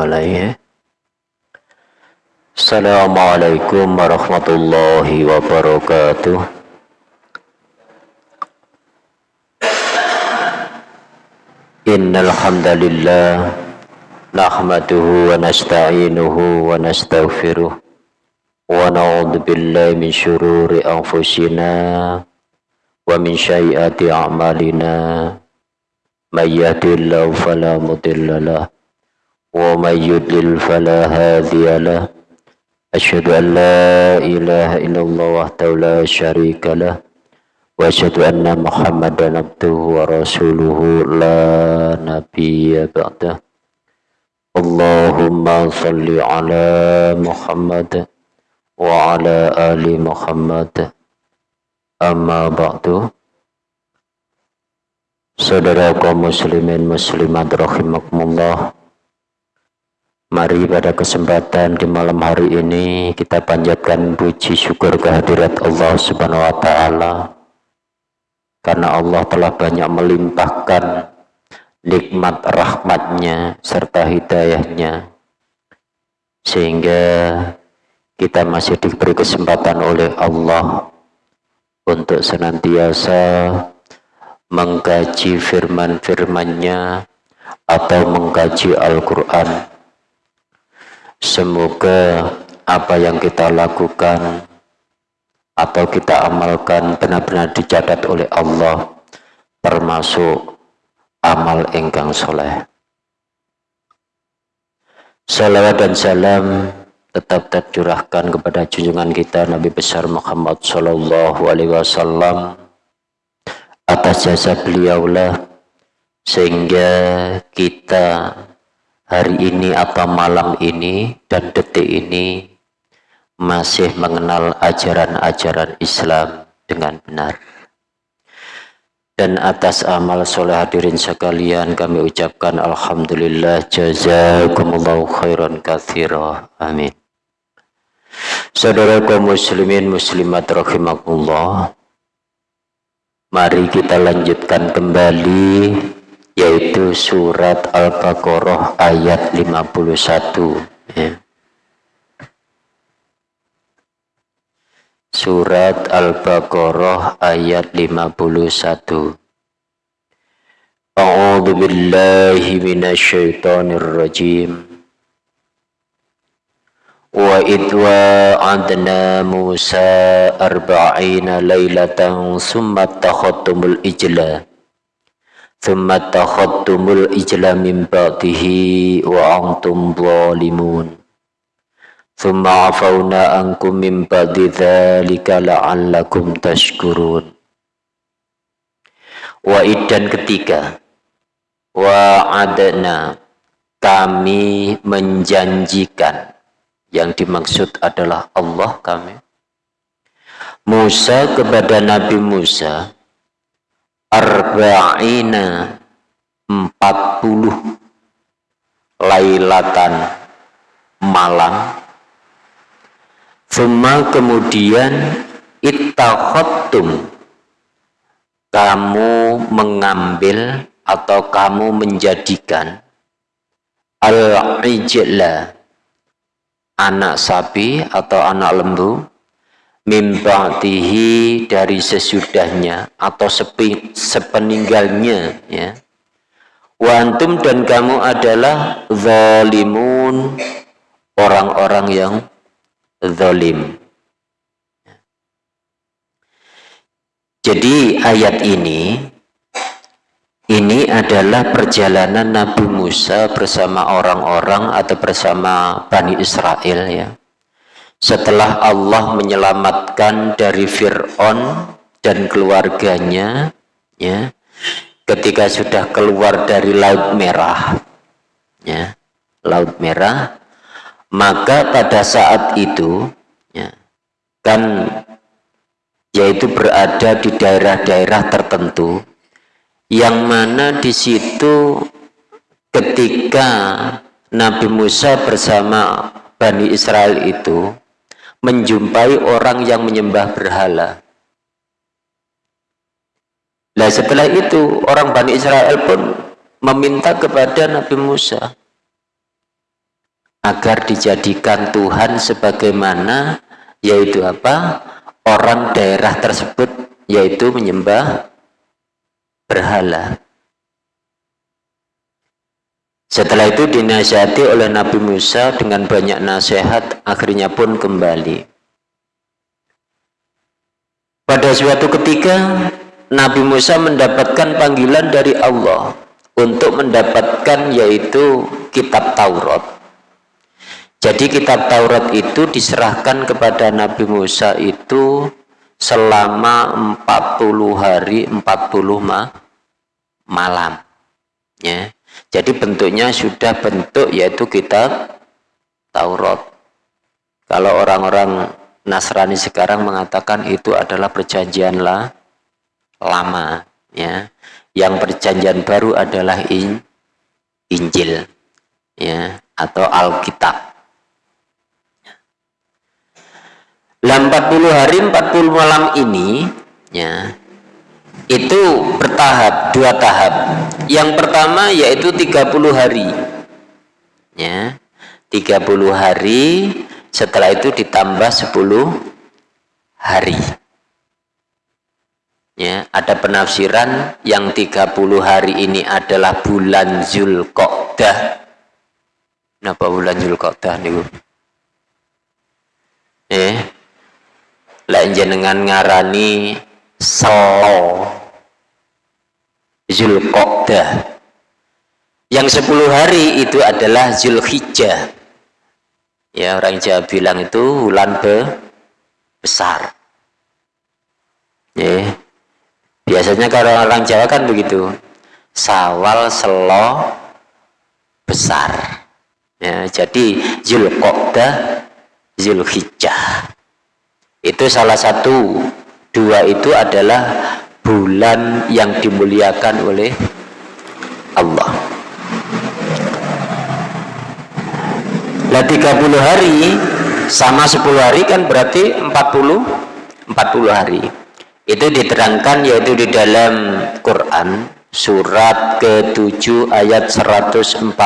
ya. Assalamualaikum warahmatullahi wabarakatuh. Innal hamdalillah nahmaduhu wa nasta'inuhu wa nastaghfiruh wa na'udzu billahi min shururi anfusina wa min sayyiati a'malina may yahdihillahu fala mudilla lahu ومن يدلل فلا هادي له أشهد أن لا إله إلا الله وحده لا شريك له وأشهد أن محمدا عبده ورسوله لا نبي بعده اللهم صل على محمد وعلى آل محمد أما بعد Saudara kaum muslimin muslimat rahimakumullah Mari pada kesempatan di malam hari ini kita panjatkan puji syukur kehadirat Allah Subhanahu wa taala. Karena Allah telah banyak melimpahkan nikmat rahmatnya serta hidayahnya. Sehingga kita masih diberi kesempatan oleh Allah untuk senantiasa mengkaji firman-firmannya atau mengkaji Al-Quran Semoga apa yang kita lakukan atau kita amalkan benar-benar dicatat oleh Allah termasuk amal engkang soleh. Salawat dan salam tetap tercurahkan kepada junjungan kita Nabi besar Muhammad Sallallahu Alaihi Wasallam atas jasa beliaulah sehingga kita hari ini atau malam ini dan detik ini masih mengenal ajaran-ajaran Islam dengan benar. Dan atas amal soleh hadirin sekalian kami ucapkan Alhamdulillah jazakumullahu khairan kathira. Amin. Saudara kaum muslimin muslimat rahimakumullah. Mari kita lanjutkan kembali yaitu surat Al-Baqarah ayat 51 ya. Surat Al-Baqarah ayat 51 A'udzu billahi minasyaitonir rajim Wa idwa adna Musa arba'ina laylatan summa takhattumul ijla thumma takhattumul ijla min ba'dihi wa antum zalimun. Thumma afawna ankum min ba'di thalika la'allakum tashkurun. Wa iddan ketiga wa'adna kami menjanjikan. Yang dimaksud adalah Allah kami. Musa kepada Nabi Musa arba'ina 40 lailatan malam. Suma kemudian ittakhottum kamu mengambil atau kamu menjadikan al-ijla anak sapi atau anak lembu mimba'tihi dari sesudahnya atau sepi, sepeninggalnya ya. Wantum dan kamu adalah zalimun orang-orang yang zalim. Jadi ayat ini ini adalah perjalanan Nabi Musa bersama orang-orang atau bersama Bani Israel ya setelah Allah menyelamatkan dari Fir'aun dan keluarganya ya ketika sudah keluar dari Laut Merah ya Laut Merah maka pada saat itu ya kan yaitu berada di daerah-daerah tertentu yang mana di situ ketika Nabi Musa bersama Bani Israel itu menjumpai orang yang menyembah berhala. Nah setelah itu orang Bani Israel pun meminta kepada Nabi Musa. agar dijadikan Tuhan sebagaimana yaitu apa orang daerah tersebut yaitu menyembah berhala setelah itu dinasihati oleh Nabi Musa dengan banyak nasihat akhirnya pun kembali pada suatu ketika Nabi Musa mendapatkan panggilan dari Allah untuk mendapatkan yaitu kitab Taurat jadi kitab Taurat itu diserahkan kepada Nabi Musa itu selama 40 hari 40 ma malam. Ya. Jadi bentuknya sudah bentuk yaitu kitab Taurat. Kalau orang-orang Nasrani sekarang mengatakan itu adalah perjanjian lama. Ya. Yang perjanjian baru adalah in, Injil ya atau Alkitab. Lah 40 hari 40 malam ini ya itu bertahap dua tahap. Yang pertama yaitu 30 hari. Ya. 30 hari setelah itu ditambah 10 hari. Ya, ada penafsiran yang 30 hari ini adalah bulan Zulqa'dah. Kenapa bulan Zulqa'dah nih? Eh, lek jenengan ngarani selo Zulqa'dah. Yang 10 hari itu adalah Zulhijjah. Ya orang Jawa bilang itu bulan be besar. Ya. Biasanya kalau orang Jawa kan begitu. Sawal selo besar. Ya jadi Zulqa'dah Zulhijjah. Itu salah satu dua itu adalah bulan yang dimuliakan oleh Allah. Lah 30 hari sama 10 hari kan berarti 40 40 hari. Itu diterangkan yaitu di dalam Quran surat ke-7 ayat 142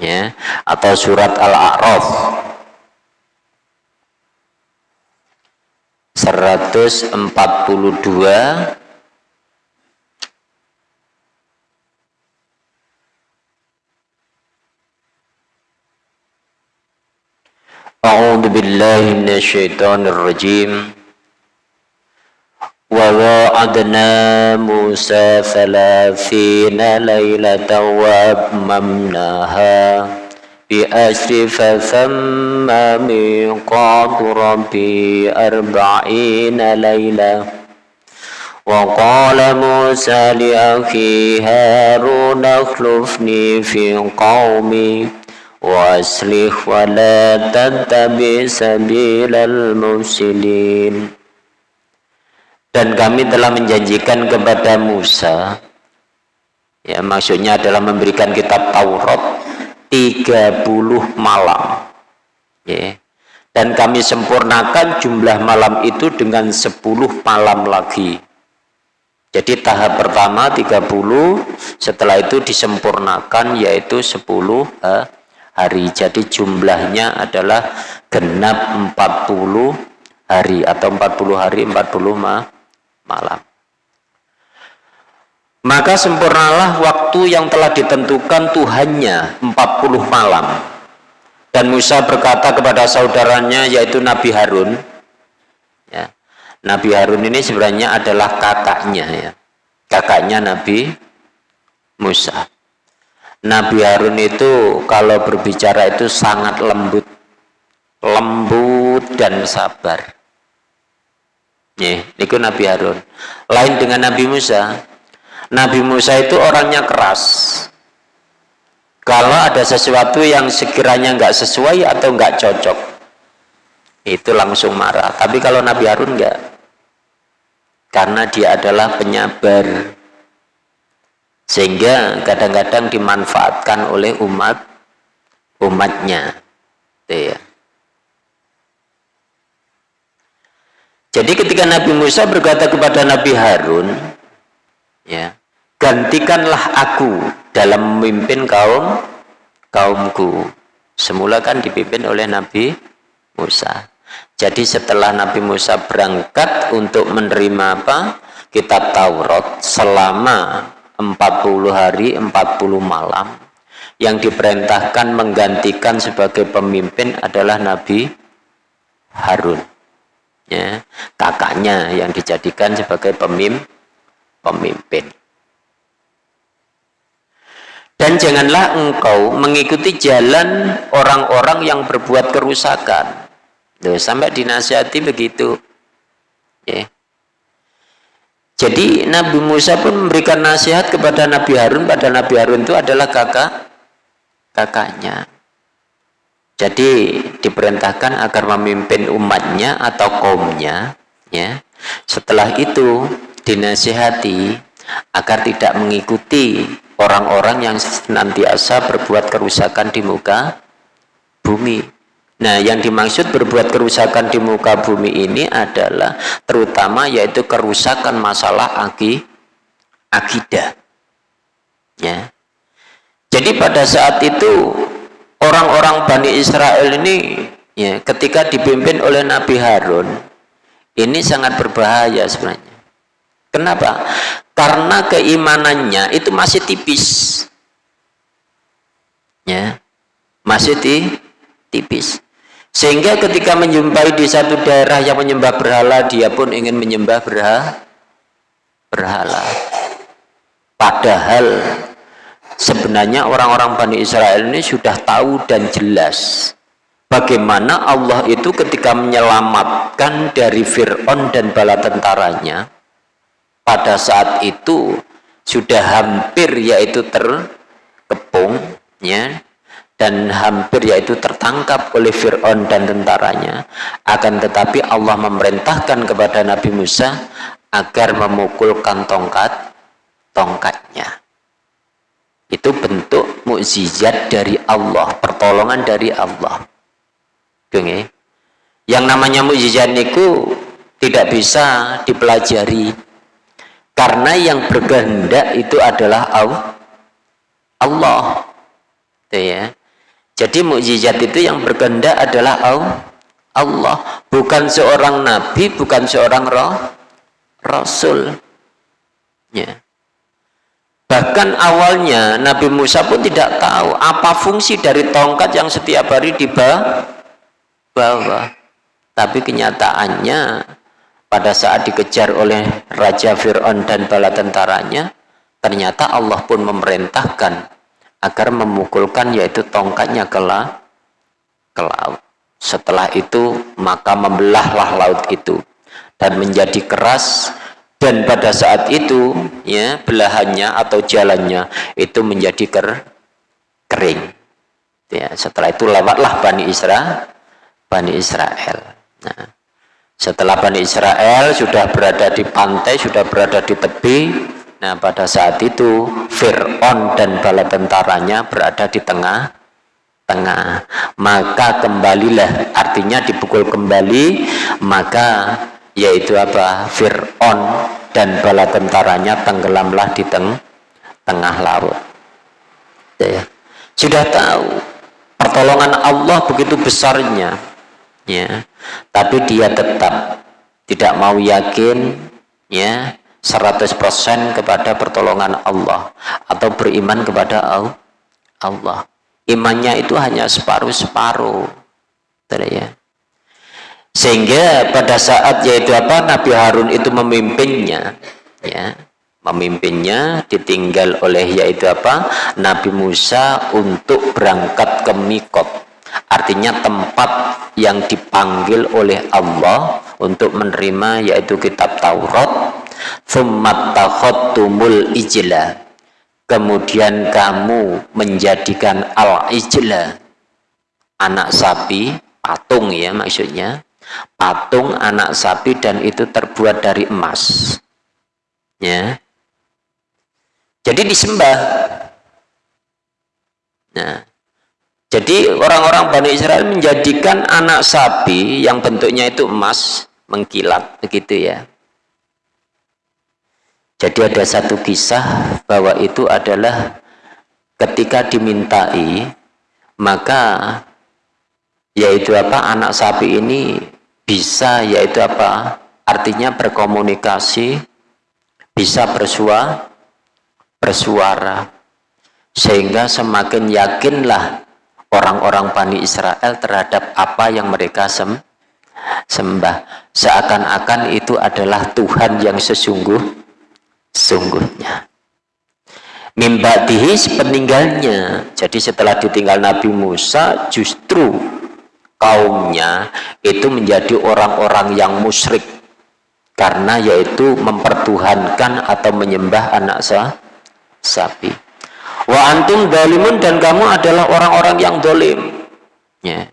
ya atau surat Al-A'raf 142 A'udzu billahi minasyaitonir rajim Wa wa'adna Musa 30 lailatan wa بأسر فثم ميقات ربي أربعين ليلة وقال موسى لأخي هارون اخلفني في قومي وأصلح ولا تتبع سبيل المفسدين dan kami telah menjanjikan kepada Musa ya maksudnya adalah memberikan kitab Taurat 30 malam. Ya. dan kami sempurnakan jumlah malam itu dengan 10 malam lagi. Jadi tahap pertama 30 setelah itu disempurnakan yaitu 10 hari. Jadi jumlahnya adalah genap 40 hari atau 40 hari 40 malam maka sempurnalah waktu yang telah ditentukan Tuhannya 40 malam. Dan Musa berkata kepada saudaranya yaitu Nabi Harun. Ya. Nabi Harun ini sebenarnya adalah kakaknya ya. Kakaknya Nabi Musa. Nabi Harun itu kalau berbicara itu sangat lembut. Lembut dan sabar. Itu Nabi Harun. Lain dengan Nabi Musa. Nabi Musa itu orangnya keras. Kalau ada sesuatu yang sekiranya nggak sesuai atau nggak cocok itu langsung marah. Tapi kalau Nabi Harun nggak karena dia adalah penyabar. Sehingga kadang-kadang dimanfaatkan oleh umat umatnya. Ya. jadi ketika Nabi Musa berkata kepada Nabi Harun ya. Gantikanlah aku dalam memimpin kaum kaumku. Semula kan dipimpin oleh Nabi Musa. Jadi setelah Nabi Musa berangkat untuk menerima apa? Kitab Taurat selama 40 hari 40 malam. Yang diperintahkan menggantikan sebagai pemimpin adalah Nabi Harun. Ya. Kakaknya yang dijadikan sebagai pemimpin pemimpin dan janganlah engkau mengikuti jalan orang-orang yang berbuat kerusakan. Sampai dinasihati begitu. Ya. Jadi Nabi Musa pun memberikan nasihat kepada Nabi Harun, pada Nabi Harun itu adalah kakak kakaknya. Jadi diperintahkan agar memimpin umatnya atau kaumnya, ya. Setelah itu dinasihati agar tidak mengikuti orang-orang yang senantiasa berbuat kerusakan di muka bumi. Nah, yang dimaksud berbuat kerusakan di muka bumi ini adalah terutama yaitu kerusakan masalah aki, akidah. Ya. Jadi pada saat itu orang-orang Bani Israel ini ya, ketika dipimpin oleh Nabi Harun ini sangat berbahaya sebenarnya. Kenapa? karena keimanannya itu masih tipis. Ya masih di, tipis. Sehingga ketika menjumpai di satu daerah yang menyembah berhala dia pun ingin menyembah berhala berhala. Padahal sebenarnya orang-orang Bani Israel ini sudah tahu dan jelas bagaimana Allah itu ketika menyelamatkan dari Fir'aun dan bala tentaranya pada saat itu sudah hampir yaitu terkepung ya dan hampir yaitu tertangkap oleh Fir'aun dan tentaranya. Akan tetapi Allah memerintahkan kepada Nabi Musa agar memukulkan tongkat tongkatnya. Itu bentuk mukjizat dari Allah pertolongan dari Allah. Yang namanya mukjizat itu tidak bisa dipelajari karena yang berkehendak itu adalah Allah. Itu ya. Jadi mukjizat itu yang berkehendak adalah Allah, bukan seorang nabi, bukan seorang roh, rasul. Ya. Bahkan awalnya Nabi Musa pun tidak tahu apa fungsi dari tongkat yang setiap hari dibawa. Tapi kenyataannya pada saat dikejar oleh Raja Fir'aun dan bala tentaranya, ternyata Allah pun memerintahkan agar memukulkan yaitu tongkatnya ke, la, ke laut. Setelah itu maka membelahlah laut itu dan menjadi keras dan pada saat itu ya belahannya atau jalannya itu menjadi ker, kering. Ya, setelah itu lewatlah Bani Israel, Bani Israel. Nah, setelah Bani Israel sudah berada di pantai, sudah berada di tepi, nah pada saat itu Fir'aun dan bala tentaranya berada di tengah tengah. Maka kembalilah artinya dipukul kembali maka yaitu apa? Fir'aun dan bala tentaranya tenggelamlah di teng tengah laut. Ya. sudah tahu pertolongan Allah begitu besarnya. Ya tapi dia tetap tidak mau yakin ya 100% kepada pertolongan Allah atau beriman kepada Allah. Imannya itu hanya separuh-separuh. Ya? Sehingga pada saat yaitu apa Nabi Harun itu memimpinnya ya memimpinnya ditinggal oleh yaitu apa Nabi Musa untuk berangkat ke Mikot artinya tempat yang dipanggil oleh Allah untuk menerima yaitu kitab Taurat. Ijla. Kemudian kamu menjadikan al-ijla. Anak sapi patung ya maksudnya. Patung anak sapi dan itu terbuat dari emas. Ya. Jadi disembah. Nah jadi orang-orang Bani Israel menjadikan anak sapi yang bentuknya itu emas mengkilat begitu ya. Jadi ada satu kisah bahwa itu adalah ketika dimintai maka yaitu apa anak sapi ini bisa yaitu apa artinya berkomunikasi bisa bersua bersuara sehingga semakin yakinlah orang-orang Bani Israel terhadap apa yang mereka sem sembah. Seakan-akan itu adalah Tuhan yang sesungguh sungguhnya mimbatihi sepeninggalnya. Jadi setelah ditinggal Nabi Musa justru kaumnya itu menjadi orang-orang yang musyrik. Karena yaitu mempertuhankan atau menyembah anak sapi wa antum dalimun dan kamu adalah orang-orang yang dolim. Ya.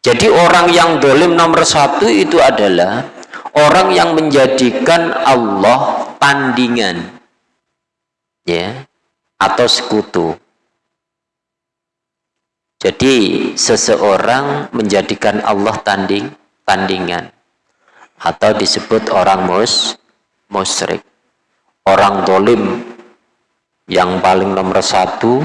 jadi orang yang dolim nomor satu itu adalah orang yang menjadikan Allah tandingan. Ya. Atau sekutu. Jadi seseorang menjadikan Allah tanding tandingan. Atau disebut orang mus musyrik. Orang dolim yang paling nomor satu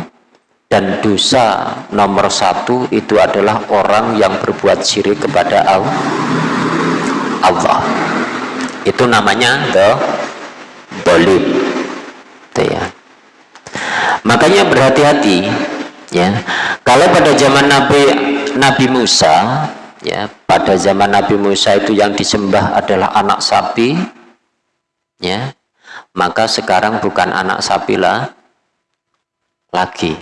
dan dosa nomor satu itu adalah orang yang berbuat syirik kepada Allah. Itu namanya the dolim. ya. Makanya berhati-hati ya kalau pada zaman Nabi Nabi Musa ya pada zaman Nabi Musa itu yang disembah adalah anak sapi ya maka sekarang bukan anak sapi lah lagi.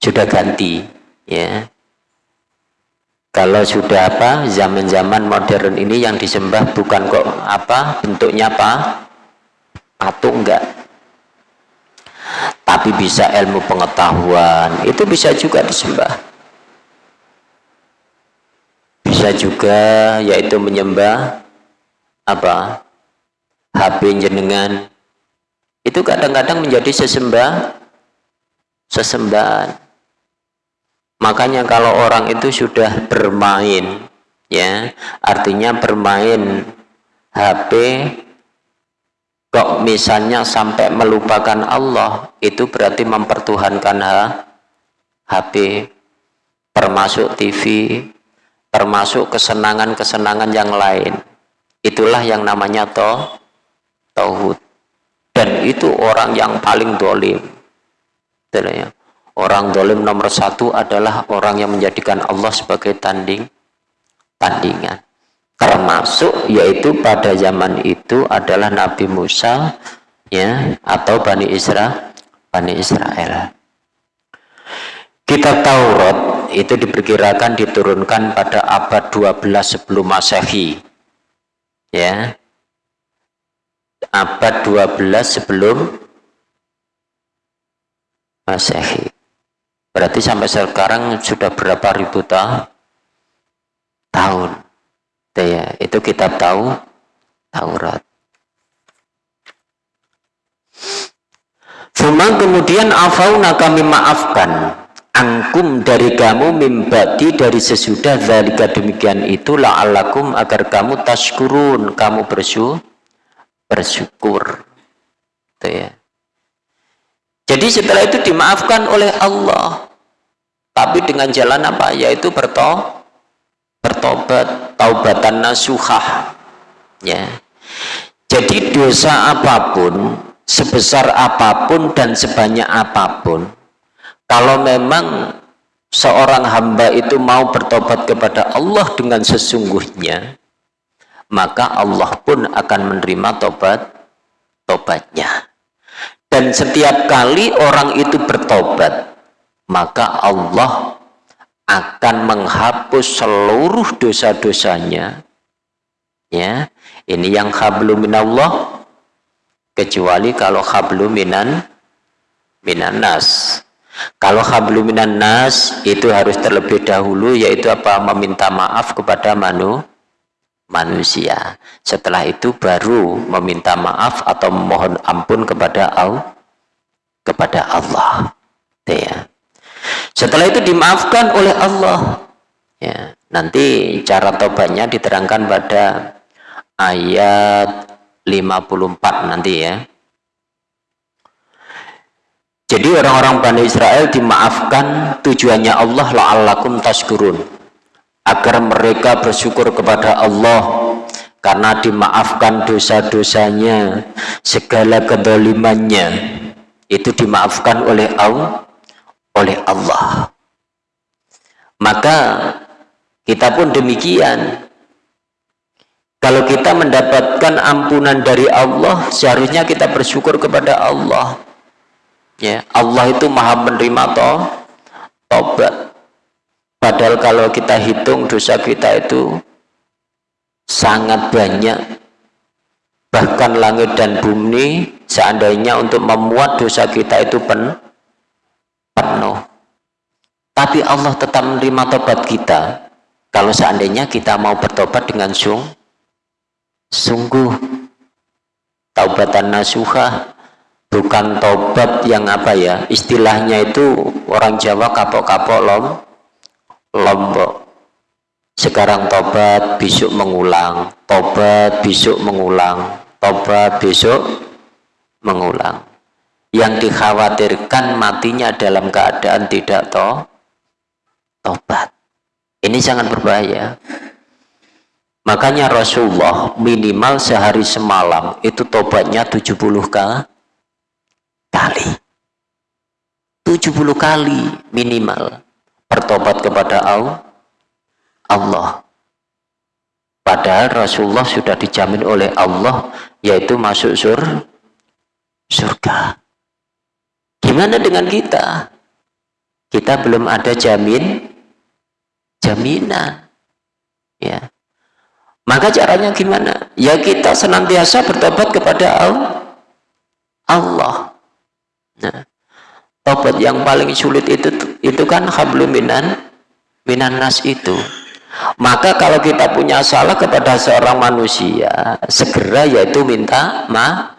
Sudah ganti ya. Kalau sudah apa zaman-zaman modern ini yang disembah bukan kok apa bentuknya apa? Patung enggak. Tapi bisa ilmu pengetahuan itu bisa juga disembah. Bisa juga yaitu menyembah apa HP jenengan. Itu kadang-kadang menjadi sesembah sesembahan. Makanya kalau orang itu sudah bermain ya artinya bermain HP kok misalnya sampai melupakan Allah itu berarti mempertuhankan HP termasuk TV termasuk kesenangan-kesenangan yang lain. Itulah yang namanya toh tauhid. Dan itu orang yang paling dolim. Ya. orang dolim nomor satu adalah orang yang menjadikan Allah sebagai tanding tandingan. Termasuk yaitu pada zaman itu adalah Nabi Musa ya atau Bani Isra Bani Israel. Kitab Taurat itu diperkirakan diturunkan pada abad 12 sebelum Masehi ya abad 12 sebelum Masehi. Berarti sampai sekarang sudah berapa ribu tahun? Ya itu kitab tahu Taurat. Cuma kemudian afauna kami maafkan angkum dari kamu mimbati dari sesudah zalika demikian itu la'alakum agar kamu taskurun kamu bersyukur bersyukur. Itu ya. Jadi setelah itu dimaafkan oleh Allah. Tapi dengan jalan apa? Yaitu bertobat bertobat taubatan nasuhah. Ya. Jadi dosa apa pun sebesar apa pun dan sebanyak apa pun kalau memang seorang hamba itu mau bertobat kepada Allah dengan sesungguhnya maka Allah pun akan menerima tobat tobatnya. Dan setiap kali orang itu bertobat maka Allah akan menghapus seluruh dosa-dosanya. Ya ini yang hablu minallah kecuali kalau hablu minan minan nas. Kalau hablu minan nas itu harus terlebih dahulu yaitu apa? Meminta maaf kepada manu manusia. Setelah itu baru meminta maaf atau memohon ampun kepada Allah kepada Allah. Ya. Setelah itu dimaafkan oleh Allah. Ya, nanti cara tobatnya diterangkan pada ayat 54 nanti ya. jadi orang-orang Bani Israel dimaafkan tujuannya Allah la'allakum tashkurun agar mereka bersyukur kepada Allah karena dimaafkan dosa-dosanya segala kedolimannya. Itu dimaafkan oleh Allah oleh Allah. Maka kita pun demikian. Kalau kita mendapatkan ampunan dari Allah seharusnya kita bersyukur kepada Allah. Ya Allah itu maha menerima toh tobat padahal kalau kita hitung dosa kita itu sangat banyak. Bahkan langit dan bumi seandainya untuk memuat dosa kita itu pen penuh. Tapi Allah tetap menerima tobat kita. Kalau seandainya kita mau bertobat dengan sung sungguh. Taubatan nasuhah bukan tobat yang apa ya istilahnya itu orang Jawa kapok-kapok lom lombok. Sekarang tobat besok mengulang. Tobat besok mengulang. Tobat besok mengulang. Yang dikhawatirkan matinya dalam keadaan tidak to tobat. Ini sangat berbahaya. Makanya Rasulullah minimal sehari semalam itu tobatnya 70 kali. 70 kali minimal bertobat kepada Allah? Padahal Rasulullah sudah dijamin oleh Allah yaitu masuk sur surga. Gimana dengan kita? Kita belum ada jamin jaminan. Ya. Maka caranya gimana? Ya kita senantiasa bertobat kepada Allah. Nah tobat yang paling sulit itu itu kan habluminan minan nas itu. Maka kalau kita punya salah kepada seorang manusia segera yaitu minta ma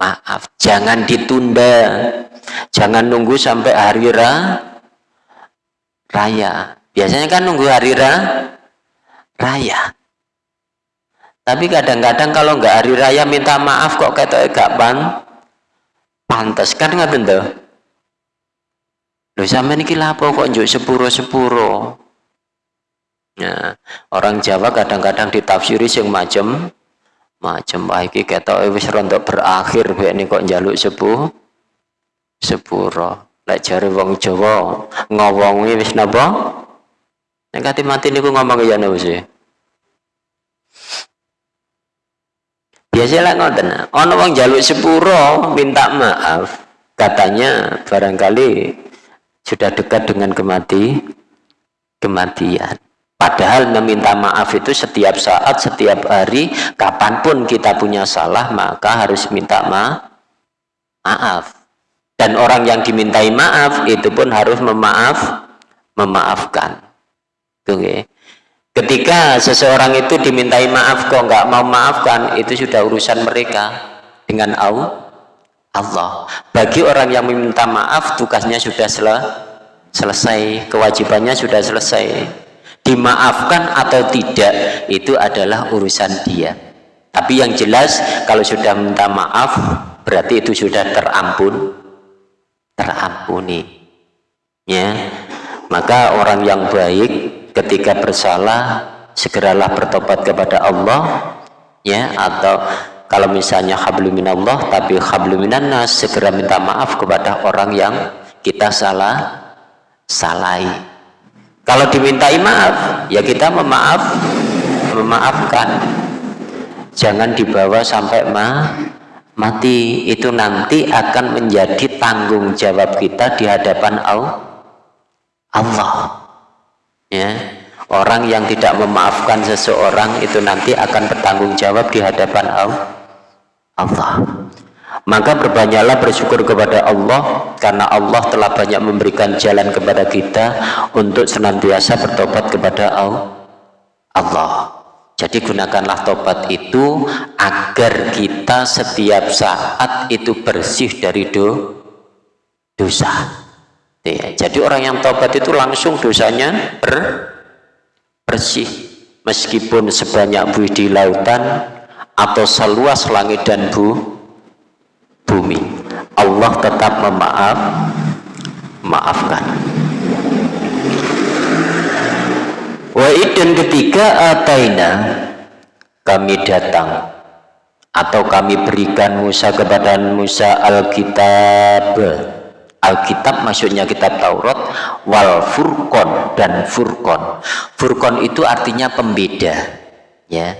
maaf. Jangan ditunda. Jangan nunggu sampai hari ra raya. Biasanya kan nunggu hari ra raya. Tapi kadang-kadang kalau nggak hari raya minta maaf kok kata gak pan pantas kan nggak tentu Loh sama ini lapo kok njuk sepuro-sepuro Ya, orang Jawa kadang-kadang ditafsiri sing macem macem wah iki ketok wis rontok berakhir bae ini kok njaluk sepuh sepuro. Lek jare wong Jawa ngowongi wis napa? Nek kate mati niku ngomong ya napa sih? Biasalah ngoten. Ana wong njaluk sepuro minta maaf. Katanya barangkali sudah dekat dengan kemati kematian. Padahal meminta maaf itu setiap saat, setiap hari, kapan pun kita punya salah, maka harus minta ma maaf. Dan orang yang dimintai maaf, itu pun harus memaaf, memaafkan. Oke. Ketika seseorang itu dimintai maaf, kok nggak mau maafkan, itu sudah urusan mereka dengan Allah. Bagi orang yang meminta maaf, tugasnya sudah sel selesai, kewajibannya sudah selesai. Dimaafkan atau tidak itu adalah urusan dia. Tapi yang jelas kalau sudah minta maaf berarti itu sudah terampun terampuni. Ya. Maka orang yang baik ketika bersalah segeralah bertobat kepada Allah ya atau kalau misalnya habluminallah tapi habluminannas segera minta maaf kepada orang yang kita salah salahi kalau dimintai maaf ya kita memaaf memaafkan. Jangan dibawa sampai ma mati. Itu nanti akan menjadi tanggung jawab kita di hadapan Allah. Ya. Orang yang tidak memaafkan seseorang itu nanti akan bertanggung jawab di hadapan Allah maka berbanyaklah bersyukur kepada Allah karena Allah telah banyak memberikan jalan kepada kita untuk senantiasa bertobat kepada Allah. Jadi gunakanlah tobat itu agar kita setiap saat itu bersih dari do, dosa. Ya, jadi orang yang tobat itu langsung dosanya ber, bersih. Meskipun sebanyak buih di lautan atau seluas langit dan bu, bumi. Allah tetap memaaf maafkan. Wa dan ketiga ataina kami datang atau kami berikan Musa kepada Musa Alkitab. Alkitab maksudnya kitab Taurat wal furqon dan furqon furqon itu artinya pembeda ya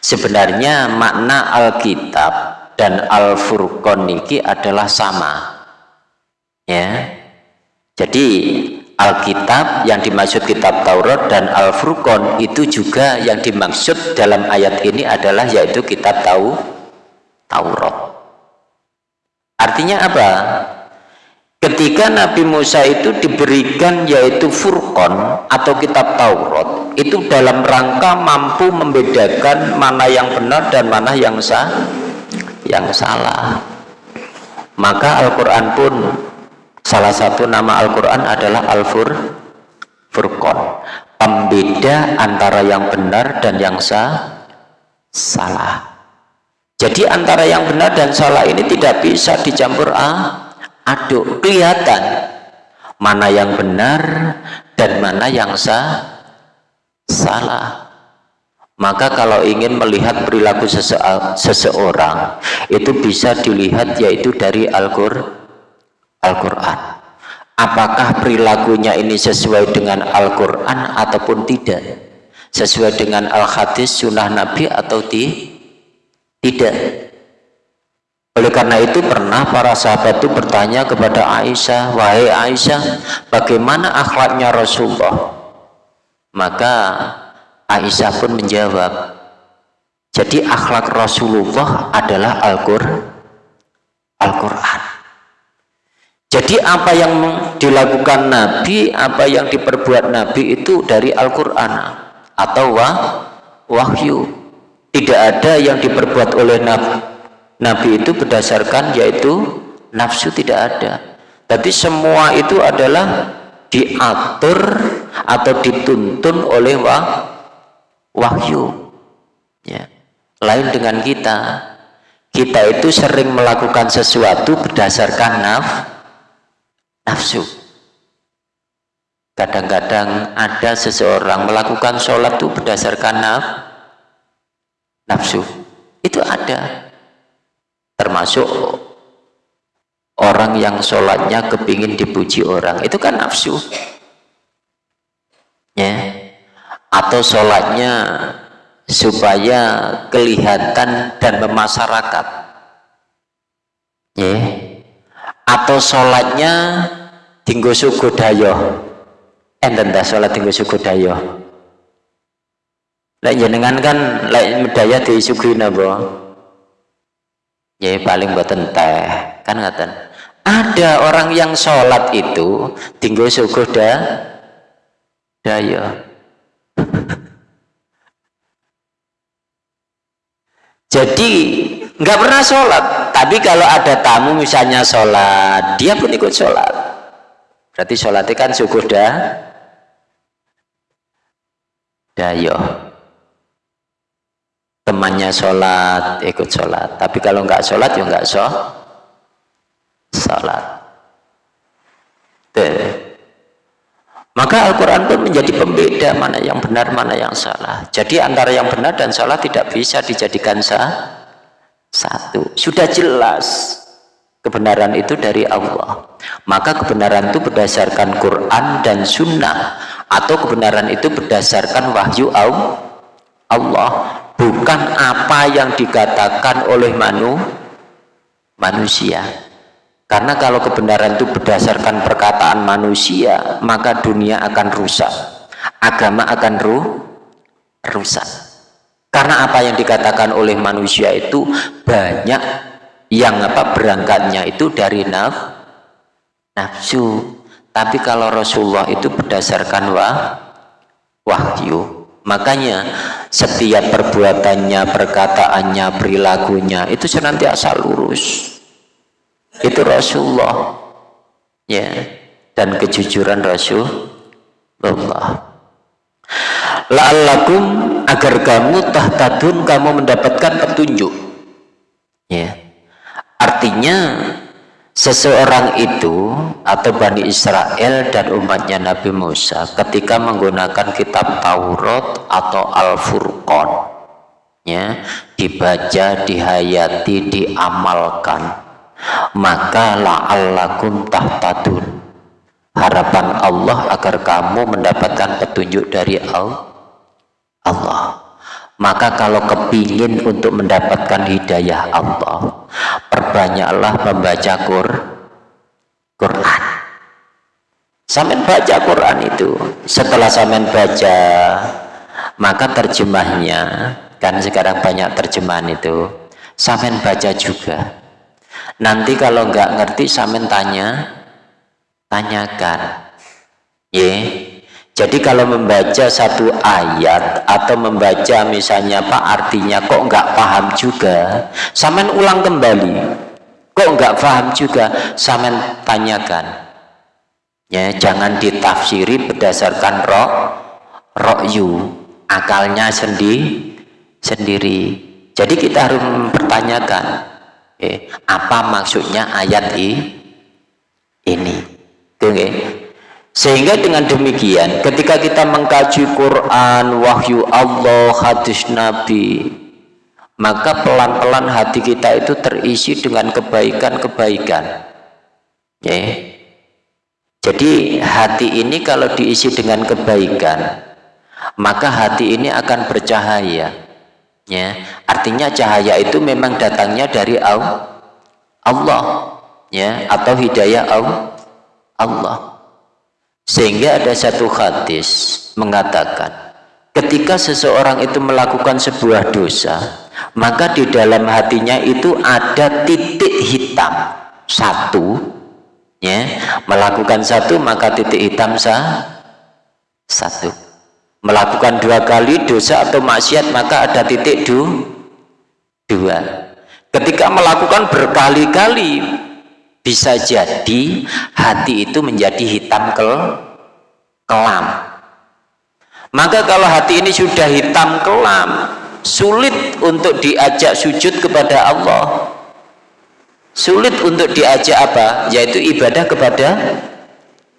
sebenarnya makna Alkitab dan al furqon ini adalah sama ya jadi Alkitab yang dimaksud kitab Taurat dan Al-Furqan itu juga yang dimaksud dalam ayat ini adalah yaitu kitab tahu Taurat. Artinya apa? Ketika Nabi Musa itu diberikan yaitu Furqan atau kitab Taurat, itu dalam rangka mampu membedakan mana yang benar dan mana yang sah, yang salah. Maka Al-Qur'an pun salah satu nama Al-Qur'an adalah Al-Fur Furqan, pembeda antara yang benar dan yang sah, salah. Jadi antara yang benar dan salah ini tidak bisa dicampur ah, aduk kelihatan. Mana yang benar dan mana yang sah salah. Maka kalau ingin melihat perilaku sese seseorang itu bisa dilihat yaitu dari Al-Qur'an. Al apakah perilakunya ini sesuai dengan Al-Quran ataupun tidak? Sesuai dengan Al-Hadis sunnah Nabi atau tidak oleh karena itu pernah para sahabat itu bertanya kepada Aisyah, wahai Aisyah, bagaimana akhlaknya Rasulullah? Maka Aisyah pun menjawab, jadi akhlak Rasulullah adalah Al-Qur'an. Al jadi apa yang dilakukan Nabi, apa yang diperbuat Nabi itu dari Al-Quran atau wah, wahyu. Tidak ada yang diperbuat oleh Nabi Nabi itu berdasarkan yaitu nafsu tidak ada. Tapi semua itu adalah diatur atau dituntun oleh wah, wahyu. Ya. Lain dengan kita. Kita itu sering melakukan sesuatu berdasarkan naf, nafsu. Kadang-kadang ada seseorang melakukan sholat itu berdasarkan naf, nafsu. Itu ada termasuk orang yang sholatnya kepingin dipuji orang. Itu kan nafsu. Ya. Atau sholatnya supaya kelihatan dan memasyarakat. Ya. Atau sholatnya tinggu suku dayo. Enten dah sholat tinggu suku dayo? Lek jenengan kan lek medaya disuguhi napa ya paling buatan teh kan ngaten. Ada orang yang sholat itu tinggal suguh da daya. Jadi nggak pernah sholat. Tapi kalau ada tamu misalnya sholat dia pun ikut sholat. Berarti sholatnya kan suguh da dayo temannya sholat ikut sholat. Tapi kalau nggak sholat ya nggak sholat. Sholat maka Al-Quran pun menjadi pembeda mana yang benar mana yang salah. Jadi antara yang benar dan salah tidak bisa dijadikan sah satu. Sudah jelas kebenaran itu dari Allah. Maka kebenaran itu berdasarkan Quran dan Sunnah atau kebenaran itu berdasarkan wahyu Allah bukan apa yang dikatakan oleh manu, manusia. Karena kalau kebenaran itu berdasarkan perkataan manusia maka dunia akan rusak. Agama akan ru, rusak. Karena apa yang dikatakan oleh manusia itu banyak yang apa berangkatnya itu dari naf, nafsu. Tapi kalau Rasulullah itu berdasarkan wah, wahyu makanya setiap perbuatannya perkataannya perilakunya itu senantiasa lurus. Itu Rasulullah. Ya. Dan kejujuran Rasulullah. La'allakum agar kamu tahtadun kamu mendapatkan petunjuk. Ya. Artinya seseorang itu atau Bani Israel dan umatnya Nabi Musa ketika menggunakan kitab Taurat atau Al-Furqan ya dibaca, dihayati, diamalkan maka la'allakum tahtadun. Harapan Allah agar kamu mendapatkan petunjuk dari Allah maka kalau kepingin untuk mendapatkan hidayah Allah perbanyaklah membaca Quran Samen baca Quran itu setelah samen baca maka terjemahnya kan sekarang banyak terjemahan itu samen baca juga nanti kalau nggak ngerti samen tanya tanyakan ya. Jadi kalau membaca satu ayat atau membaca misalnya Pak artinya kok nggak paham juga, samen ulang kembali. Kok nggak paham juga, samen tanyakan. Ya, jangan ditafsiri berdasarkan roh rokyu, akalnya sendiri sendiri. Jadi kita harus mempertanyakan, eh, apa maksudnya ayat ini? Oke, sehingga dengan demikian ketika kita mengkaji Quran, wahyu Allah, hadis Nabi, maka pelan-pelan hati kita itu terisi dengan kebaikan-kebaikan. Ya. Jadi hati ini kalau diisi dengan kebaikan, maka hati ini akan bercahaya. Ya. Artinya cahaya itu memang datangnya dari Allah, ya, atau hidayah Allah. Sehingga ada satu hadis mengatakan ketika seseorang itu melakukan sebuah dosa maka di dalam hatinya itu ada titik hitam. Satu ya melakukan satu maka titik hitam sah satu. Melakukan dua kali dosa atau maksiat maka ada titik du, dua. Ketika melakukan berkali-kali bisa jadi hati itu menjadi hitam kel kelam. Maka kalau hati ini sudah hitam kelam sulit untuk diajak sujud kepada Allah. Sulit untuk diajak apa? Yaitu ibadah kepada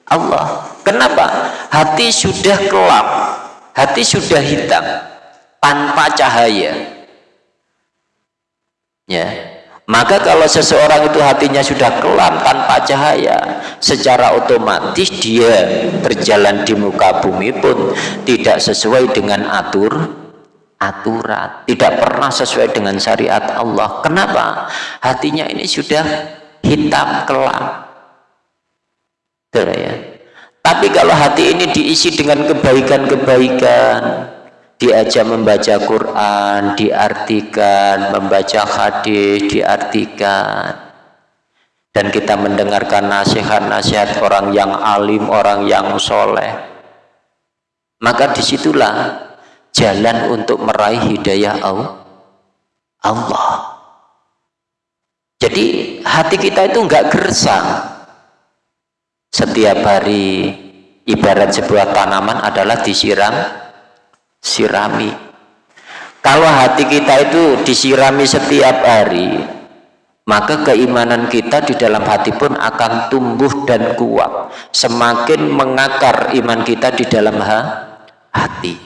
Allah. Kenapa? Hati sudah kelam hati sudah hitam tanpa cahaya. Ya maka kalau seseorang itu hatinya sudah kelam tanpa cahaya, secara otomatis dia berjalan di muka bumi pun tidak sesuai dengan atur aturan, tidak pernah sesuai dengan syariat Allah. Kenapa? Hatinya ini sudah hitam kelam. ya. Tapi kalau hati ini diisi dengan kebaikan-kebaikan, diajak membaca Quran, diartikan, membaca hadis, diartikan. Dan kita mendengarkan nasihat-nasihat orang yang alim, orang yang soleh. Maka di situlah jalan untuk meraih hidayah Allah. Jadi hati kita itu enggak gersang. Setiap hari ibarat sebuah tanaman adalah disiram sirami. Kalau hati kita itu disirami setiap hari maka keimanan kita di dalam hati pun akan tumbuh dan kuat. Semakin mengakar iman kita di dalam hati.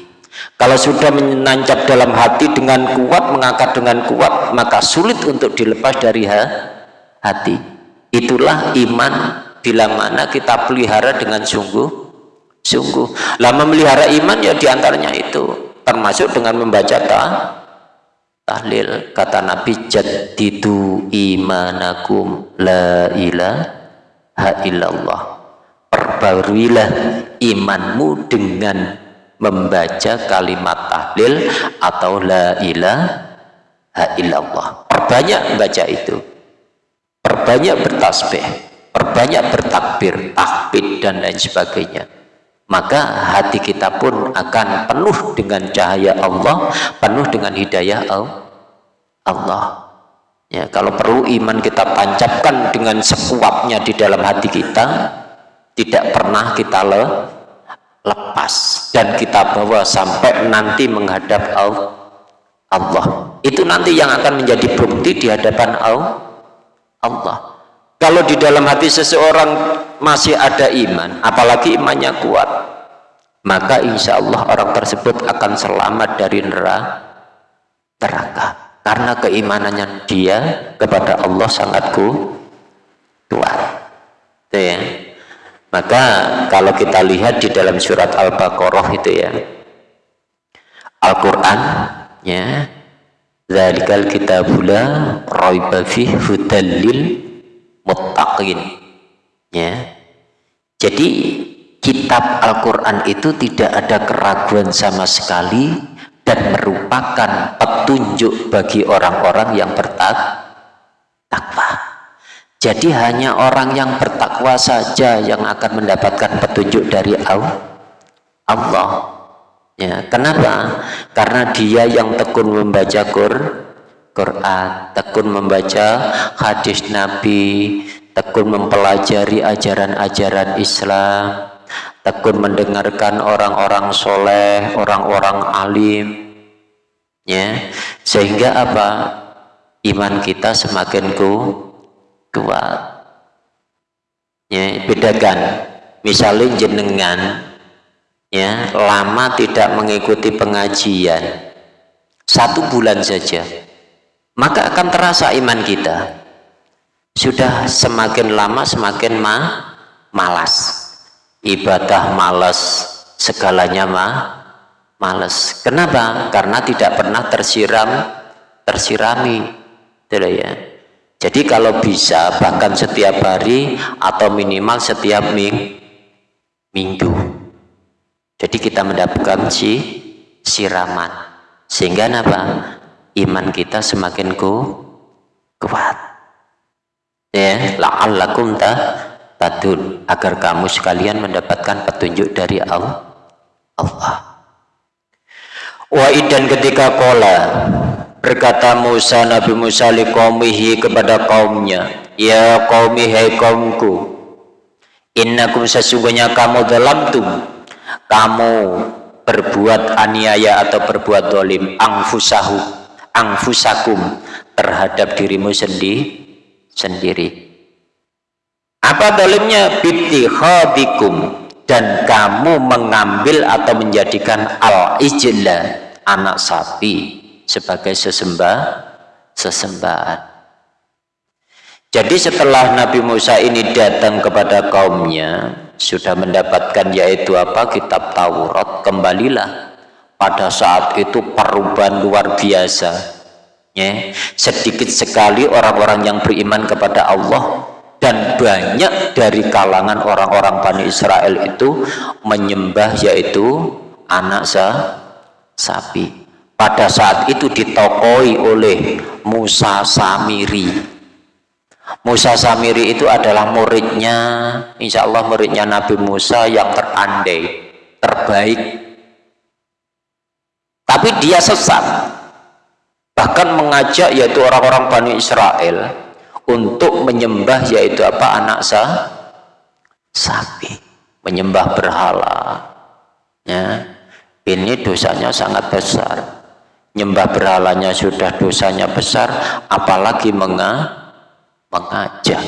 Kalau sudah menancap dalam hati dengan kuat mengakar dengan kuat maka sulit untuk dilepas dari hati. Itulah iman bila mana kita pelihara dengan sungguh sungguh. Lah memelihara iman ya di antaranya itu. Termasuk dengan membaca ta tahlil. Kata Nabi jadidu imanakum la ilaha illallah. Perbaruilah imanmu dengan membaca kalimat tahlil atau la ilaha illallah. Perbanyak membaca itu. Perbanyak bertasbih. Perbanyak bertakbir tahbid dan lain sebagainya maka hati kita pun akan penuh dengan cahaya Allah penuh dengan hidayah Allah. Ya kalau perlu iman kita tancapkan dengan sekuatnya di dalam hati kita tidak pernah kita le lepas dan kita bawa sampai nanti menghadap Allah. Itu nanti yang akan menjadi bukti di hadapan Allah. Kalau di dalam hati seseorang masih ada iman apalagi imannya kuat maka insya Allah orang tersebut akan selamat dari neraka. Karena keimanannya dia kepada Allah sangat kuat. Ya. Maka kalau kita lihat di dalam surat Al-Baqarah itu ya Al-Quran ya Zalikal kitabula raiba fih hudallil muttaqin ya jadi kitab Al-Quran itu tidak ada keraguan sama sekali dan merupakan petunjuk bagi orang-orang yang bertakwa jadi hanya orang yang bertakwa saja yang akan mendapatkan petunjuk dari Allah. Ya, kenapa? Karena dia yang tekun membaca Quran, tekun membaca hadis Nabi, tekun mempelajari ajaran-ajaran Islam, tekun mendengarkan orang-orang soleh, orang-orang alim, ya, sehingga apa? Iman kita semakin ku kuat. Ya bedakan. Misalnya jenengan ya lama tidak mengikuti pengajian. Satu bulan saja. Maka akan terasa iman kita sudah semakin lama semakin ma malas ibadah malas segalanya ma malas kenapa karena tidak pernah tersiram tersirami tidak ya jadi kalau bisa bahkan setiap hari atau minimal setiap ming minggu. Jadi kita mendapatkan si siraman sehingga apa? Iman kita semakin ku kuat. Ya, la'allakum ta tadun agar kamu sekalian mendapatkan petunjuk dari Allah. Allah. Wa idan ketika kola Berkata Musa Nabi Musa liqaumihi kepada kaumnya, "Ya qaumi hai kaumku, innakum sesungguhnya kamu dalam tum kamu berbuat aniaya atau berbuat dolim angfusahu angfusakum terhadap dirimu sendi, sendiri apa dolimnya khadikum dan kamu mengambil atau menjadikan al-ijla anak sapi sebagai sesembah sesembahan. Jadi setelah Nabi Musa ini datang kepada kaumnya, sudah mendapatkan yaitu apa? Kitab Taurat, kembalilah. Pada saat itu perubahan luar biasa. Ya, sedikit sekali orang-orang yang beriman kepada Allah dan banyak dari kalangan orang-orang Bani Israel itu menyembah yaitu anak sa sapi. Pada saat itu ditokoi oleh Musa Samiri. Musa Samiri itu adalah muridnya insya Allah muridnya Nabi Musa yang terandai terbaik. Tapi dia sesat bahkan mengajak yaitu orang-orang Bani Israel untuk menyembah yaitu apa? Anak sah sapi. Menyembah berhala. Ya. Ini dosanya sangat besar. Nyembah berhalanya sudah dosanya besar apalagi menga mengajak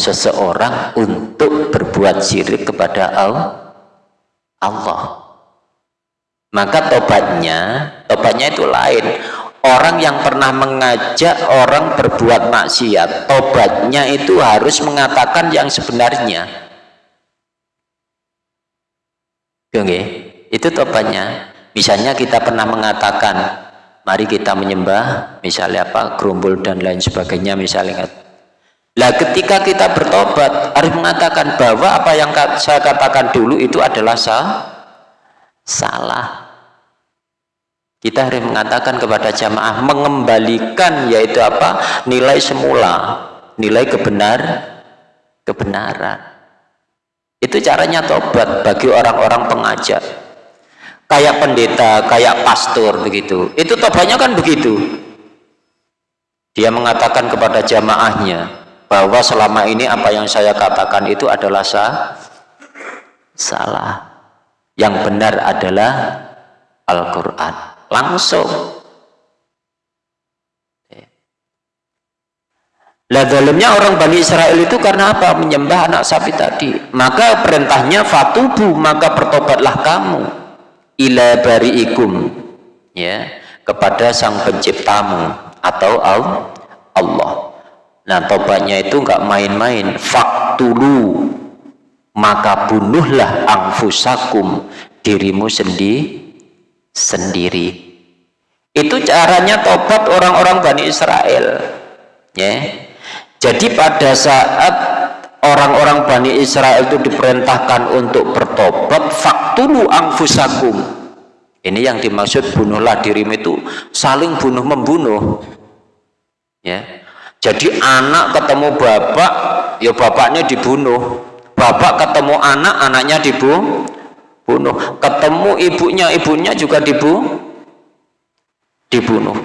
seseorang untuk berbuat syirik kepada Allah maka tobatnya tobatnya itu lain orang yang pernah mengajak orang berbuat maksiat tobatnya itu harus mengatakan yang sebenarnya Oke, itu tobatnya Misalnya kita pernah mengatakan, mari kita menyembah, misalnya apa, gerumbul dan lain sebagainya, misalnya. Lah ketika kita bertobat, harus mengatakan bahwa apa yang saya katakan dulu itu adalah salah. Kita harus mengatakan kepada jamaah, mengembalikan yaitu apa, nilai semula, nilai kebenar, kebenaran. Itu caranya tobat bagi orang-orang pengajar kayak pendeta, kayak pastor begitu. Itu tobatnya kan begitu. Dia mengatakan kepada jamaahnya bahwa selama ini apa yang saya katakan itu adalah sah, salah. Yang benar adalah Al-Quran. Langsung. lah dalamnya orang Bani Israel itu karena apa? Menyembah anak sapi tadi. Maka perintahnya fatubu, maka bertobatlah kamu ila bari'ikum ya, kepada sang penciptamu atau Allah. Nah, tobatnya itu enggak main-main. Faktulu maka bunuhlah angfusakum dirimu sendi sendiri. Itu caranya tobat orang-orang Bani Israel. Ya jadi pada saat orang-orang Bani Israel itu diperintahkan untuk bertobat, faktulu angfusakum. Ini yang dimaksud bunuhlah dirimu itu saling bunuh membunuh. Ya. Jadi anak ketemu bapak, ya bapaknya dibunuh. Bapak ketemu anak, anaknya dibunuh. Ketemu ibunya, ibunya juga dibunuh. Dibunuh.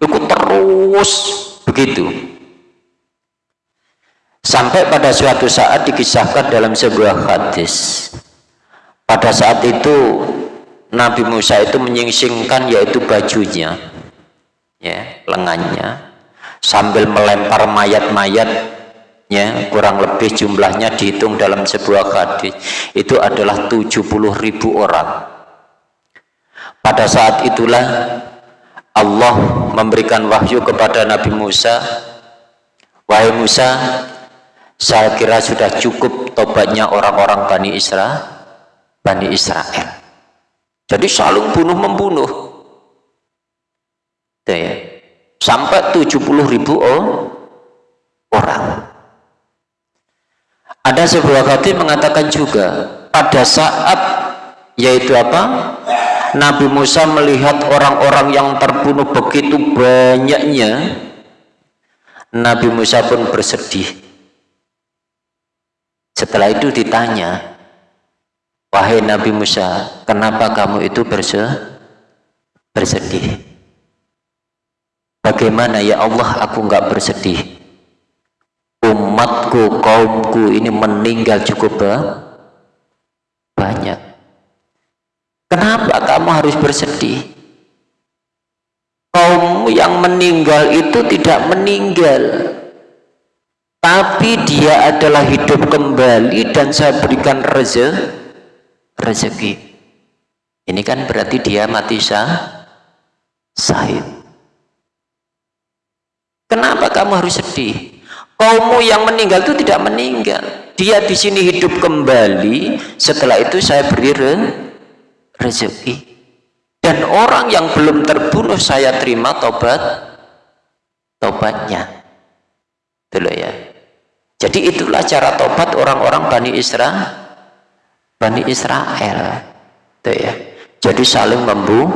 Itu terus begitu sampai pada suatu saat dikisahkan dalam sebuah hadis pada saat itu Nabi Musa itu menyingsingkan yaitu bajunya ya lengannya sambil melempar mayat-mayat ya kurang lebih jumlahnya dihitung dalam sebuah hadis itu adalah 70 ribu orang. Pada saat itulah Allah memberikan wahyu kepada Nabi Musa wahai Musa saya kira sudah cukup tobatnya orang-orang Bani Israel Bani Israel. Jadi saling bunuh membunuh ya. sampai 70 ribu orang ada sebuah hadis mengatakan juga pada saat yaitu apa Nabi Musa melihat orang-orang yang terbunuh begitu banyaknya Nabi Musa pun bersedih setelah itu ditanya, wahai Nabi Musa, kenapa kamu itu bersedih? Bagaimana ya Allah aku enggak bersedih? Umatku, kaumku ini meninggal cukup banyak. Kenapa kamu harus bersedih? Kaum yang meninggal itu tidak meninggal tapi dia adalah hidup kembali dan saya berikan reze, rezeki ini kan berarti dia mati sah sahid kenapa kamu harus sedih kaummu yang meninggal itu tidak meninggal dia di sini hidup kembali setelah itu saya beri re, rezeki dan orang yang belum terbunuh saya terima tobat tobatnya dulu ya jadi itulah cara tobat orang-orang Bani Israel. Bani Israel. Tuh ya. Jadi saling membu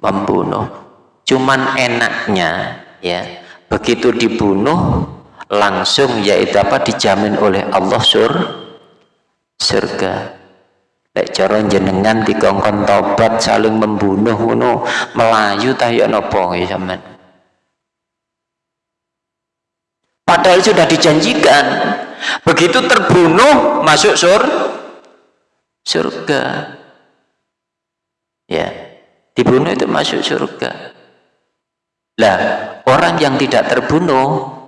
membunuh. Cuman enaknya ya, begitu dibunuh langsung yaitu apa? Dijamin oleh Allah sur surga. Lek cara jenengan dikongkon tobat saling membunuh ngono melayu ta ya napa ya padahal sudah dijanjikan begitu terbunuh masuk sur surga. Ya dibunuh itu masuk surga. Lah orang yang tidak terbunuh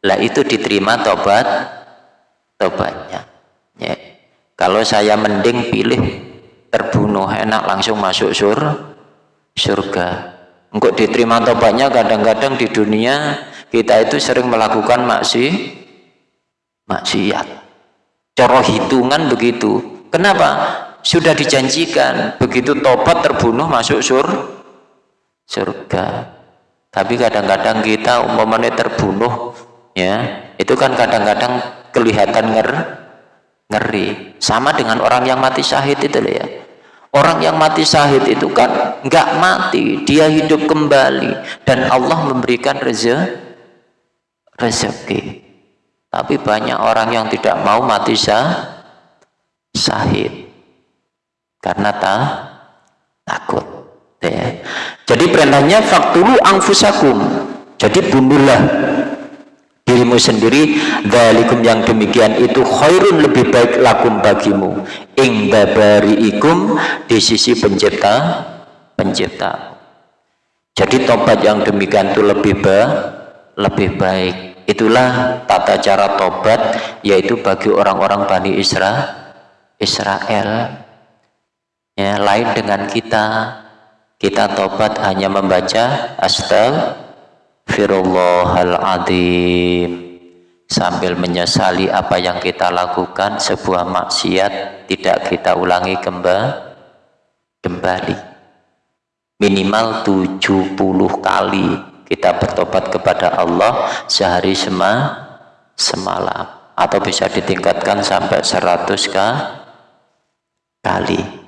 lah itu diterima tobat tobatnya. Ya. Kalau saya mending pilih terbunuh enak langsung masuk sur surga. Enggak diterima tobatnya kadang-kadang di dunia kita itu sering melakukan maksi maksiat. Cara hitungan begitu. Kenapa? Sudah dijanjikan begitu tobat terbunuh masuk sur surga. Tapi kadang-kadang kita umpamanya terbunuh ya itu kan kadang-kadang kelihatan nger ngeri. Sama dengan orang yang mati syahid itu ya. Orang yang mati syahid itu kan nggak mati dia hidup kembali. Dan Allah memberikan rezeki rezeki. Tapi banyak orang yang tidak mau mati sah sahid karena tak takut ya. jadi perintahnya faktulu angfusakum jadi bunuhlah dirimu sendiri dalikum yang demikian itu khairun lebih baik lakum bagimu. Ing ikum di sisi pencipta pencipta. Jadi tobat yang demikian itu lebih baik lebih baik. Itulah tata cara tobat yaitu bagi orang-orang Bani Isra Israel. Ya lain dengan kita. Kita tobat hanya membaca astagfirullahaladzim sambil menyesali apa yang kita lakukan sebuah maksiat tidak kita ulangi kembali. Minimal 70 kali kita bertobat kepada Allah sehari sema semalam. Atau bisa ditingkatkan sampai 100 kali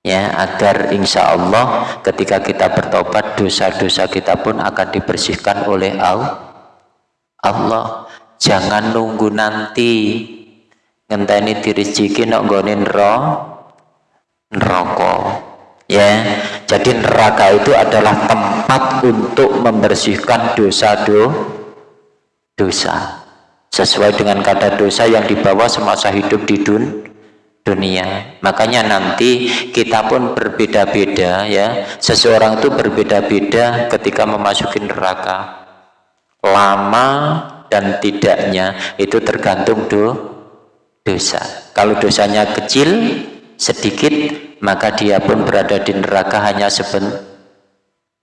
ya agar insya Allah ketika kita bertobat dosa-dosa kita pun akan dibersihkan oleh Allah Allah. Jangan nunggu nanti ngenteni diriziki nok nggone neraka. Ya jadi neraka itu adalah tempat untuk membersihkan dosa do dosa. Sesuai dengan kata dosa yang dibawa semasa hidup di dun dunia. Makanya nanti kita pun berbeda-beda ya. Seseorang itu berbeda-beda ketika memasuki neraka. Lama dan tidaknya itu tergantung do, dosa. Kalau dosanya kecil sedikit maka dia pun berada di neraka hanya seben,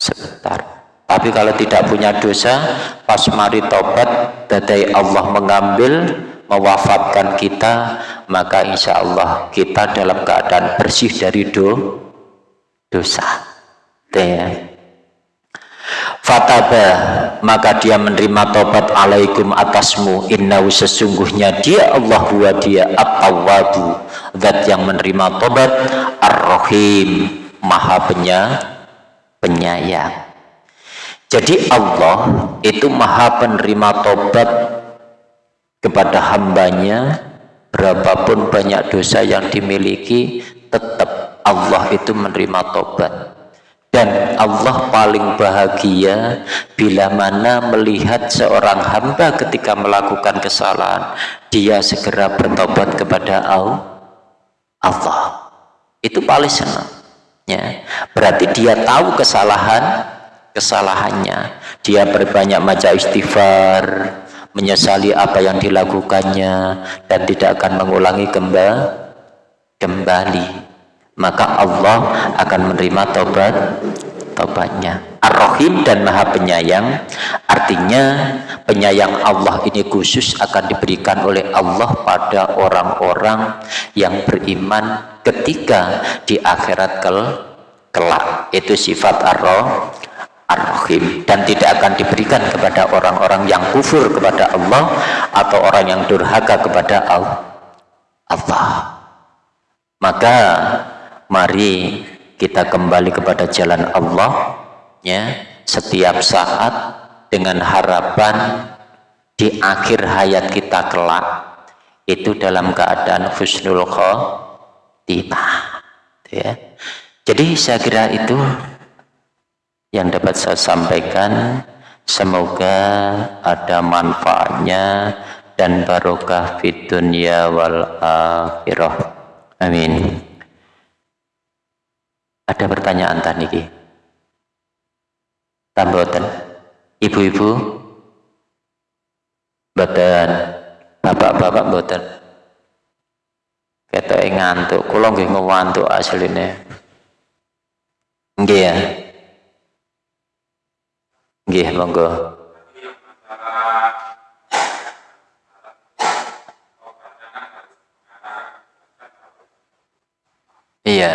sebentar. Tapi kalau tidak punya dosa pas mari tobat dadai Allah mengambil mewafatkan kita maka insya Allah kita dalam keadaan bersih dari do, dosa. Ya. Fataba maka dia menerima tobat alaikum atasmu innahu sesungguhnya dia Allah huwa dia at-tawwabu zat yang menerima tobat ar-rahim maha penyayang. Jadi Allah itu maha penerima tobat kepada hambanya berapapun banyak dosa yang dimiliki tetap Allah itu menerima tobat. Dan Allah paling bahagia bila mana melihat seorang hamba ketika melakukan kesalahan dia segera bertobat kepada Allah. Itu paling senang ya berarti dia tahu kesalahan kesalahannya. Dia berbanyak maca istighfar menyesali apa yang dilakukannya dan tidak akan mengulangi kembali maka Allah akan menerima tobat tobatnya Ar-Rahim dan Maha Penyayang. Artinya penyayang Allah ini khusus akan diberikan oleh Allah pada orang-orang yang beriman ketika di akhirat kel kelak. Itu sifat Ar-Rahim Ar-Rahim. Dan tidak akan diberikan kepada orang-orang yang kufur kepada Allah atau orang yang durhaka kepada Allah. Maka mari kita kembali kepada jalan Allah ya setiap saat dengan harapan di akhir hayat kita kelak itu dalam keadaan husnul khotimah ya. Jadi saya kira itu yang dapat saya sampaikan semoga ada manfaatnya dan barokah fid dunya wal akhirah amin ada pertanyaan tadi? Tamboten. Ibu-ibu? Mboten. Bapak-bapak mboten. Kata ngantuk, kula nggih ngantuk asline. Nggih ya. Nggih, monggo. Iya.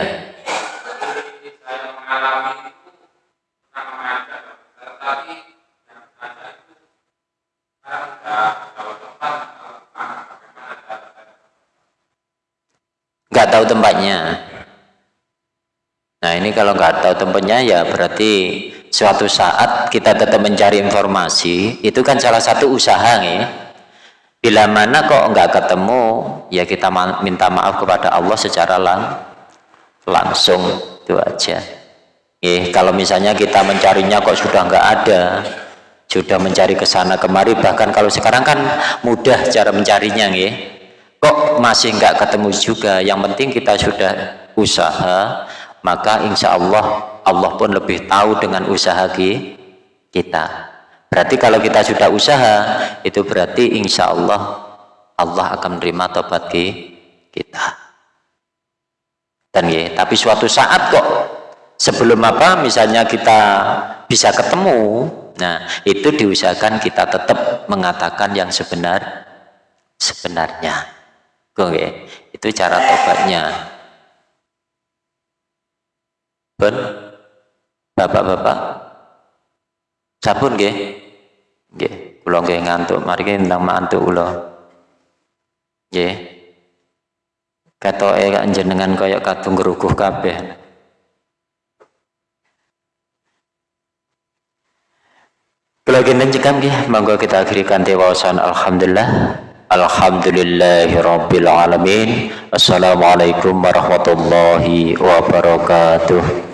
nggak tahu tempatnya nah ini kalau nggak tahu tempatnya ya berarti suatu saat kita tetap mencari informasi itu kan salah satu usaha nih bila mana kok nggak ketemu ya kita minta maaf kepada Allah secara lang langsung itu aja. Eh kalau misalnya kita mencarinya kok sudah nggak ada sudah mencari ke sana kemari bahkan kalau sekarang kan mudah cara mencarinya nih kok masih nggak ketemu juga yang penting kita sudah usaha maka insya Allah Allah pun lebih tahu dengan usaha kita. Berarti kalau kita sudah usaha itu berarti insya Allah Allah akan menerima tobat kita. Dan ya tapi suatu saat kok sebelum apa misalnya kita bisa ketemu nah itu diusahakan kita tetap mengatakan yang sebenar sebenarnya. Oke itu cara tobatnya. Ben bapak-bapak. Sabun nggih? Nggih kula nggih ngantuk. Mari tentang mantuk kula. Nggih. Katoke kak jenengan kaya kadung ngruguh kabeh. Kula kinten cekam nggih. Monggo kita akhiri kanthi wawasan. Alhamdulillah. Alhamdulillahi Rabbil Alamin. Assalamualaikum warahmatullahi wabarakatuh